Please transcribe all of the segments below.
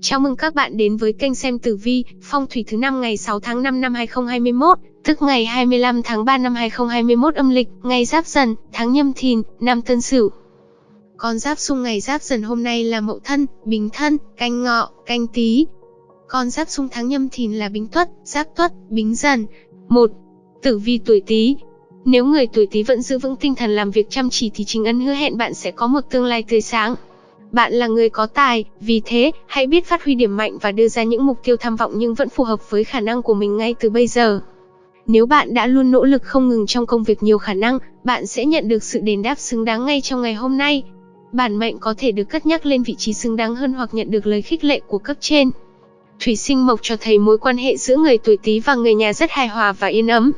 Chào mừng các bạn đến với kênh xem tử vi, phong thủy thứ năm ngày 6 tháng 5 năm 2021, tức ngày 25 tháng 3 năm 2021 âm lịch, ngày Giáp Dần, tháng Nhâm Thìn, năm Tân Sửu. Con giáp xung ngày Giáp Dần hôm nay là Mậu Thân, Bính Thân, Canh Ngọ, Canh Tý. Con giáp xung tháng Nhâm Thìn là Bính Tuất, Giáp Tuất, Bính Dần. 1. Tử vi tuổi Tý, nếu người tuổi Tý vẫn giữ vững tinh thần làm việc chăm chỉ thì chính ấn hứa hẹn bạn sẽ có một tương lai tươi sáng. Bạn là người có tài, vì thế, hãy biết phát huy điểm mạnh và đưa ra những mục tiêu tham vọng nhưng vẫn phù hợp với khả năng của mình ngay từ bây giờ. Nếu bạn đã luôn nỗ lực không ngừng trong công việc nhiều khả năng, bạn sẽ nhận được sự đền đáp xứng đáng ngay trong ngày hôm nay. Bản mệnh có thể được cất nhắc lên vị trí xứng đáng hơn hoặc nhận được lời khích lệ của cấp trên. Thủy sinh mộc cho thấy mối quan hệ giữa người tuổi Tý và người nhà rất hài hòa và yên ấm.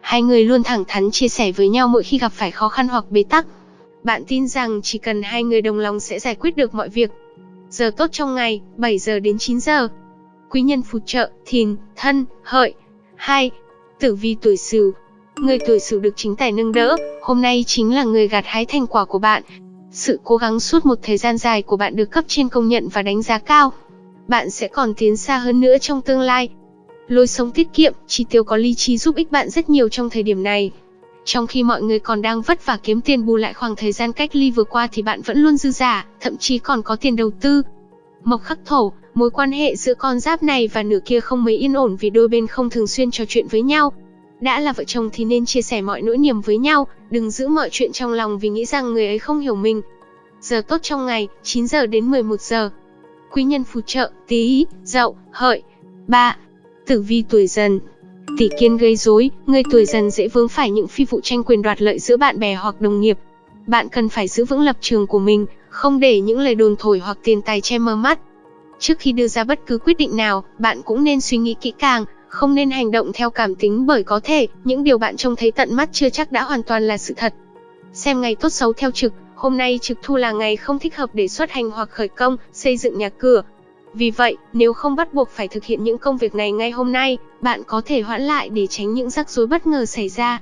Hai người luôn thẳng thắn chia sẻ với nhau mỗi khi gặp phải khó khăn hoặc bế tắc. Bạn tin rằng chỉ cần hai người đồng lòng sẽ giải quyết được mọi việc. Giờ tốt trong ngày, 7 giờ đến 9 giờ. Quý nhân phù trợ, thìn, thân, hợi. 2. Tử vi tuổi sửu. Người tuổi sửu được chính tài nâng đỡ, hôm nay chính là người gặt hái thành quả của bạn. Sự cố gắng suốt một thời gian dài của bạn được cấp trên công nhận và đánh giá cao. Bạn sẽ còn tiến xa hơn nữa trong tương lai. Lối sống tiết kiệm, chi tiêu có lý trí giúp ích bạn rất nhiều trong thời điểm này. Trong khi mọi người còn đang vất vả kiếm tiền bù lại khoảng thời gian cách ly vừa qua thì bạn vẫn luôn dư giả, thậm chí còn có tiền đầu tư. Mộc khắc thổ, mối quan hệ giữa con giáp này và nửa kia không mấy yên ổn vì đôi bên không thường xuyên trò chuyện với nhau. Đã là vợ chồng thì nên chia sẻ mọi nỗi niềm với nhau, đừng giữ mọi chuyện trong lòng vì nghĩ rằng người ấy không hiểu mình. Giờ tốt trong ngày, 9 giờ đến 11 giờ. Quý nhân phù trợ, tí, dậu, hợi. 3. Tử vi tuổi dần, Tỷ kiên gây rối, người tuổi dần dễ vướng phải những phi vụ tranh quyền đoạt lợi giữa bạn bè hoặc đồng nghiệp. Bạn cần phải giữ vững lập trường của mình, không để những lời đồn thổi hoặc tiền tài che mờ mắt. Trước khi đưa ra bất cứ quyết định nào, bạn cũng nên suy nghĩ kỹ càng, không nên hành động theo cảm tính bởi có thể những điều bạn trông thấy tận mắt chưa chắc đã hoàn toàn là sự thật. Xem ngày tốt xấu theo trực, hôm nay trực thu là ngày không thích hợp để xuất hành hoặc khởi công, xây dựng nhà cửa, vì vậy, nếu không bắt buộc phải thực hiện những công việc này ngay hôm nay, bạn có thể hoãn lại để tránh những rắc rối bất ngờ xảy ra.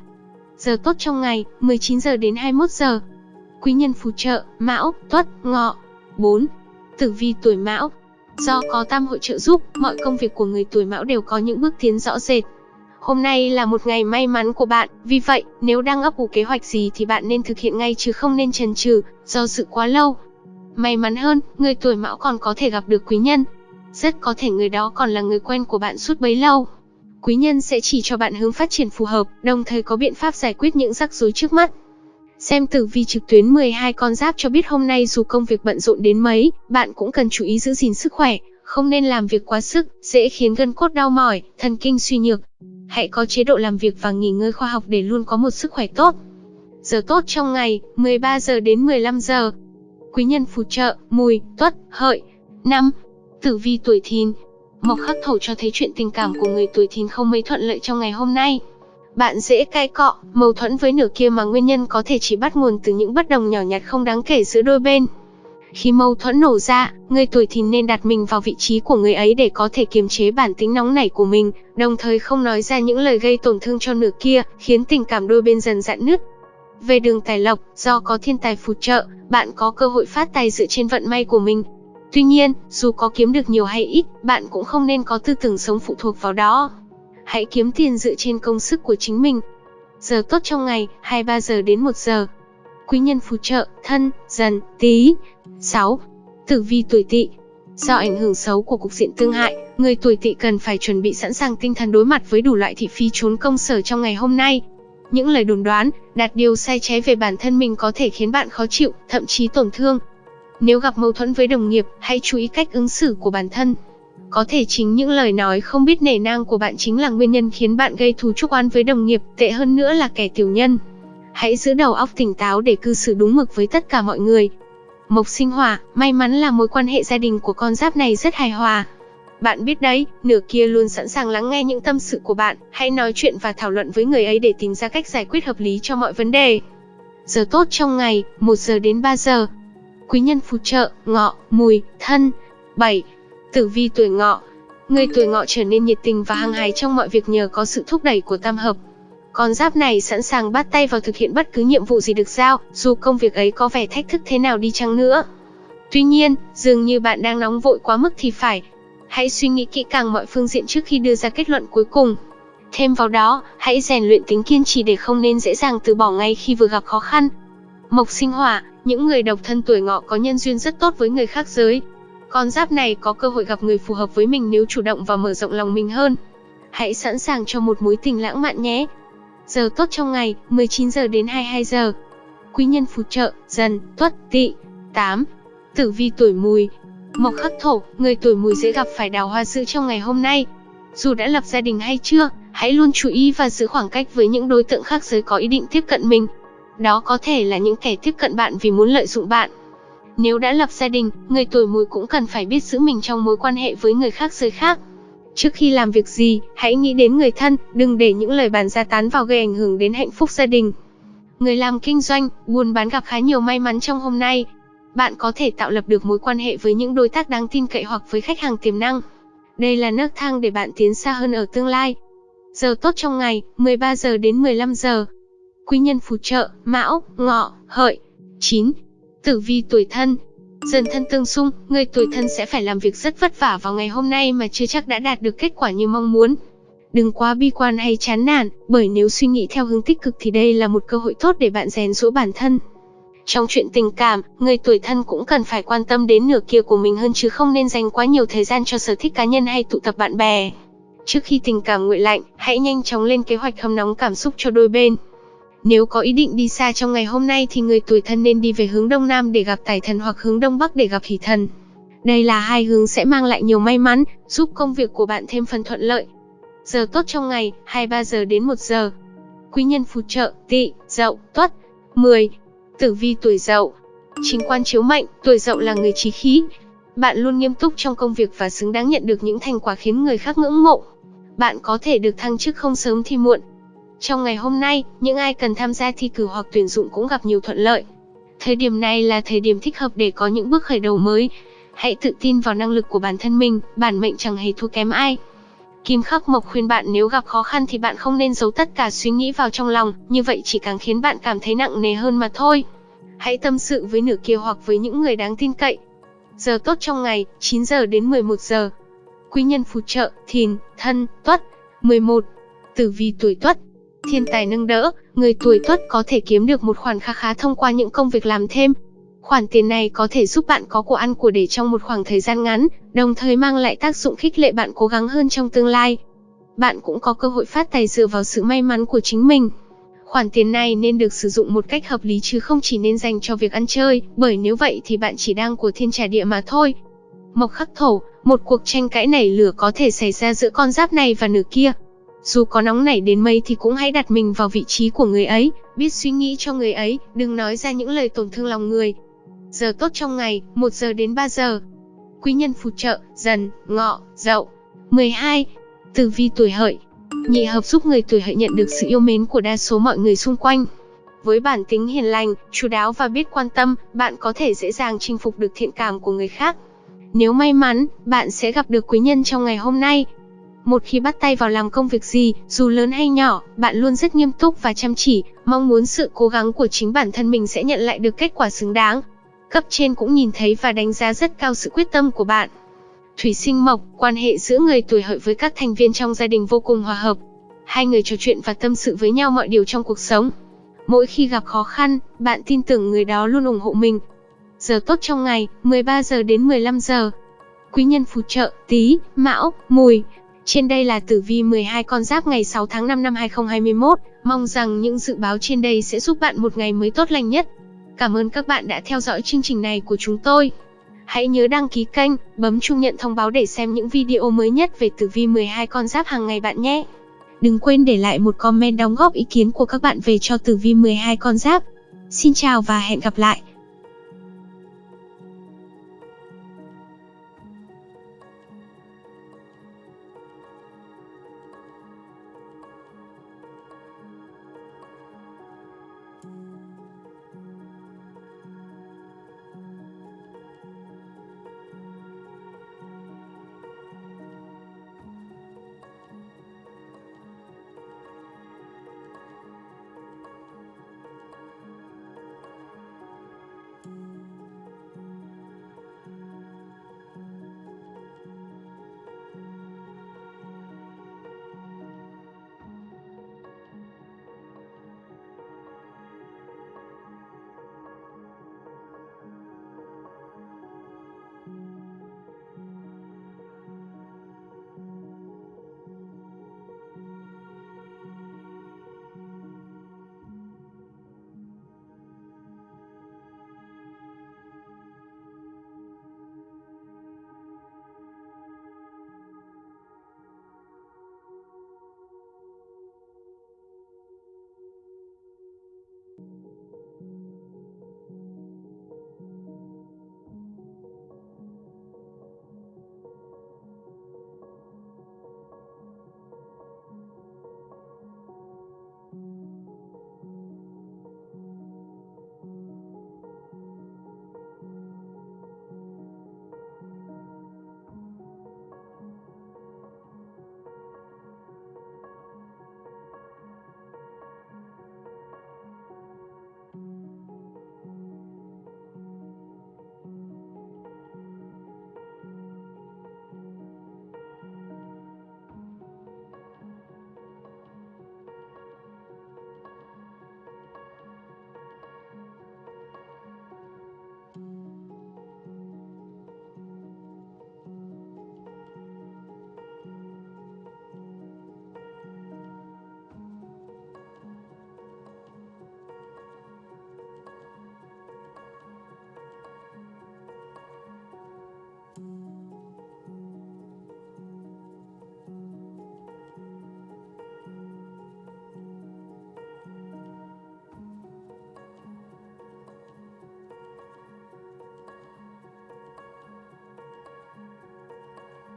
Giờ tốt trong ngày, 19 giờ đến 21 giờ. Quý nhân phù trợ, Mão, Tuất, Ngọ. 4. Tử vi tuổi Mão. Do có tam hội trợ giúp, mọi công việc của người tuổi Mão đều có những bước tiến rõ rệt. Hôm nay là một ngày may mắn của bạn, vì vậy, nếu đang ấp ủ kế hoạch gì thì bạn nên thực hiện ngay chứ không nên chần chừ, do dự quá lâu. May mắn hơn, người tuổi mão còn có thể gặp được quý nhân. Rất có thể người đó còn là người quen của bạn suốt bấy lâu. Quý nhân sẽ chỉ cho bạn hướng phát triển phù hợp, đồng thời có biện pháp giải quyết những rắc rối trước mắt. Xem tử vi trực tuyến 12 con giáp cho biết hôm nay dù công việc bận rộn đến mấy, bạn cũng cần chú ý giữ gìn sức khỏe, không nên làm việc quá sức, dễ khiến gân cốt đau mỏi, thần kinh suy nhược. Hãy có chế độ làm việc và nghỉ ngơi khoa học để luôn có một sức khỏe tốt. Giờ tốt trong ngày, 13 giờ đến 15 giờ quý nhân phù trợ, mùi, tuất, hợi. năm Tử vi tuổi thìn Mộc khắc thổ cho thấy chuyện tình cảm của người tuổi thìn không mấy thuận lợi trong ngày hôm nay. Bạn dễ cãi cọ, mâu thuẫn với nửa kia mà nguyên nhân có thể chỉ bắt nguồn từ những bất đồng nhỏ nhặt không đáng kể giữa đôi bên. Khi mâu thuẫn nổ ra, người tuổi thìn nên đặt mình vào vị trí của người ấy để có thể kiềm chế bản tính nóng nảy của mình, đồng thời không nói ra những lời gây tổn thương cho nửa kia, khiến tình cảm đôi bên dần dạn nứt. Về đường tài lộc, do có thiên tài phù trợ, bạn có cơ hội phát tài dựa trên vận may của mình. Tuy nhiên, dù có kiếm được nhiều hay ít, bạn cũng không nên có tư tưởng sống phụ thuộc vào đó. Hãy kiếm tiền dựa trên công sức của chính mình. Giờ tốt trong ngày, 23 giờ đến 1 giờ. Quý nhân phù trợ, thân, dần, tí. 6. Tử vi tuổi tỵ Do ảnh hưởng xấu của cục diện tương hại, người tuổi tỵ cần phải chuẩn bị sẵn sàng tinh thần đối mặt với đủ loại thị phi trốn công sở trong ngày hôm nay. Những lời đồn đoán, đặt điều sai trái về bản thân mình có thể khiến bạn khó chịu, thậm chí tổn thương. Nếu gặp mâu thuẫn với đồng nghiệp, hãy chú ý cách ứng xử của bản thân. Có thể chính những lời nói không biết nể nang của bạn chính là nguyên nhân khiến bạn gây thù chuốc oán với đồng nghiệp, tệ hơn nữa là kẻ tiểu nhân. Hãy giữ đầu óc tỉnh táo để cư xử đúng mực với tất cả mọi người. Mộc sinh hỏa, may mắn là mối quan hệ gia đình của con giáp này rất hài hòa. Bạn biết đấy, nửa kia luôn sẵn sàng lắng nghe những tâm sự của bạn, hãy nói chuyện và thảo luận với người ấy để tìm ra cách giải quyết hợp lý cho mọi vấn đề. Giờ tốt trong ngày, 1 giờ đến 3 giờ. Quý nhân phù trợ, ngọ, mùi, thân. 7. Tử vi tuổi ngọ. Người tuổi ngọ trở nên nhiệt tình và hăng hái trong mọi việc nhờ có sự thúc đẩy của tam hợp. Con giáp này sẵn sàng bắt tay vào thực hiện bất cứ nhiệm vụ gì được giao, dù công việc ấy có vẻ thách thức thế nào đi chăng nữa. Tuy nhiên, dường như bạn đang nóng vội quá mức thì phải. Hãy suy nghĩ kỹ càng mọi phương diện trước khi đưa ra kết luận cuối cùng. Thêm vào đó, hãy rèn luyện tính kiên trì để không nên dễ dàng từ bỏ ngay khi vừa gặp khó khăn. Mộc sinh hỏa, những người độc thân tuổi ngọ có nhân duyên rất tốt với người khác giới. Con giáp này có cơ hội gặp người phù hợp với mình nếu chủ động và mở rộng lòng mình hơn. Hãy sẵn sàng cho một mối tình lãng mạn nhé. Giờ tốt trong ngày, 19 giờ đến 22 giờ. Quý nhân phù trợ, dần, tuất, tỵ. 8. Tử vi tuổi mùi. Mộc khắc thổ, người tuổi mùi dễ gặp phải đào hoa sữa trong ngày hôm nay. Dù đã lập gia đình hay chưa, hãy luôn chú ý và giữ khoảng cách với những đối tượng khác giới có ý định tiếp cận mình. Đó có thể là những kẻ tiếp cận bạn vì muốn lợi dụng bạn. Nếu đã lập gia đình, người tuổi mùi cũng cần phải biết giữ mình trong mối quan hệ với người khác giới khác. Trước khi làm việc gì, hãy nghĩ đến người thân, đừng để những lời bàn ra tán vào gây ảnh hưởng đến hạnh phúc gia đình. Người làm kinh doanh, buôn bán gặp khá nhiều may mắn trong hôm nay. Bạn có thể tạo lập được mối quan hệ với những đối tác đáng tin cậy hoặc với khách hàng tiềm năng. Đây là nấc thang để bạn tiến xa hơn ở tương lai. Giờ tốt trong ngày, 13 giờ đến 15 giờ. Quý nhân phù trợ, Mão, Ngọ, Hợi. 9. Tử vi tuổi thân, Dần thân tương xung, người tuổi thân sẽ phải làm việc rất vất vả vào ngày hôm nay mà chưa chắc đã đạt được kết quả như mong muốn. Đừng quá bi quan hay chán nản, bởi nếu suy nghĩ theo hướng tích cực thì đây là một cơ hội tốt để bạn rèn rũa bản thân. Trong chuyện tình cảm, người tuổi thân cũng cần phải quan tâm đến nửa kia của mình hơn chứ không nên dành quá nhiều thời gian cho sở thích cá nhân hay tụ tập bạn bè. Trước khi tình cảm nguội lạnh, hãy nhanh chóng lên kế hoạch hâm nóng cảm xúc cho đôi bên. Nếu có ý định đi xa trong ngày hôm nay thì người tuổi thân nên đi về hướng đông nam để gặp tài thần hoặc hướng đông bắc để gặp hỷ thần. Đây là hai hướng sẽ mang lại nhiều may mắn, giúp công việc của bạn thêm phần thuận lợi. Giờ tốt trong ngày, 23 giờ đến 1 giờ. Quý nhân phù trợ, tỵ, dậu, tuất. 10. Tử vi tuổi dậu. Chính quan chiếu mệnh, tuổi dậu là người trí khí. Bạn luôn nghiêm túc trong công việc và xứng đáng nhận được những thành quả khiến người khác ngưỡng mộ. Bạn có thể được thăng chức không sớm thì muộn, trong ngày hôm nay, những ai cần tham gia thi cử hoặc tuyển dụng cũng gặp nhiều thuận lợi. Thời điểm này là thời điểm thích hợp để có những bước khởi đầu mới. Hãy tự tin vào năng lực của bản thân mình, bản mệnh chẳng hề thua kém ai. Kim Khắc Mộc khuyên bạn nếu gặp khó khăn thì bạn không nên giấu tất cả suy nghĩ vào trong lòng, như vậy chỉ càng khiến bạn cảm thấy nặng nề hơn mà thôi. Hãy tâm sự với nửa kia hoặc với những người đáng tin cậy. Giờ tốt trong ngày, 9 giờ đến 11 giờ. Quý nhân phù trợ, thìn, thân, tuất. 11. Tử vi tuổi tuất, thiên tài nâng đỡ, người tuổi tuất có thể kiếm được một khoản khá khá thông qua những công việc làm thêm. Khoản tiền này có thể giúp bạn có của ăn của để trong một khoảng thời gian ngắn, đồng thời mang lại tác dụng khích lệ bạn cố gắng hơn trong tương lai. Bạn cũng có cơ hội phát tài dựa vào sự may mắn của chính mình. Khoản tiền này nên được sử dụng một cách hợp lý chứ không chỉ nên dành cho việc ăn chơi, bởi nếu vậy thì bạn chỉ đang của thiên trả địa mà thôi. Mộc khắc thổ, một cuộc tranh cãi nảy lửa có thể xảy ra giữa con giáp này và nửa kia. Dù có nóng nảy đến mấy thì cũng hãy đặt mình vào vị trí của người ấy, biết suy nghĩ cho người ấy, đừng nói ra những lời tổn thương lòng người. Giờ tốt trong ngày, 1 giờ đến 3 giờ. Quý nhân phù trợ, dần, ngọ, dậu. 12. Tử vi tuổi hợi. Nhị hợp giúp người tuổi hợi nhận được sự yêu mến của đa số mọi người xung quanh. Với bản tính hiền lành, chú đáo và biết quan tâm, bạn có thể dễ dàng chinh phục được thiện cảm của người khác. Nếu may mắn, bạn sẽ gặp được quý nhân trong ngày hôm nay, một khi bắt tay vào làm công việc gì, dù lớn hay nhỏ, bạn luôn rất nghiêm túc và chăm chỉ, mong muốn sự cố gắng của chính bản thân mình sẽ nhận lại được kết quả xứng đáng. Cấp trên cũng nhìn thấy và đánh giá rất cao sự quyết tâm của bạn. Thủy sinh mộc, quan hệ giữa người tuổi hợi với các thành viên trong gia đình vô cùng hòa hợp. Hai người trò chuyện và tâm sự với nhau mọi điều trong cuộc sống. Mỗi khi gặp khó khăn, bạn tin tưởng người đó luôn ủng hộ mình. Giờ tốt trong ngày, 13 giờ đến 15 giờ. Quý nhân phù trợ, tí, mão, mùi, trên đây là tử vi 12 con giáp ngày 6 tháng 5 năm 2021, mong rằng những dự báo trên đây sẽ giúp bạn một ngày mới tốt lành nhất. Cảm ơn các bạn đã theo dõi chương trình này của chúng tôi. Hãy nhớ đăng ký kênh, bấm chuông nhận thông báo để xem những video mới nhất về tử vi 12 con giáp hàng ngày bạn nhé. Đừng quên để lại một comment đóng góp ý kiến của các bạn về cho tử vi 12 con giáp. Xin chào và hẹn gặp lại.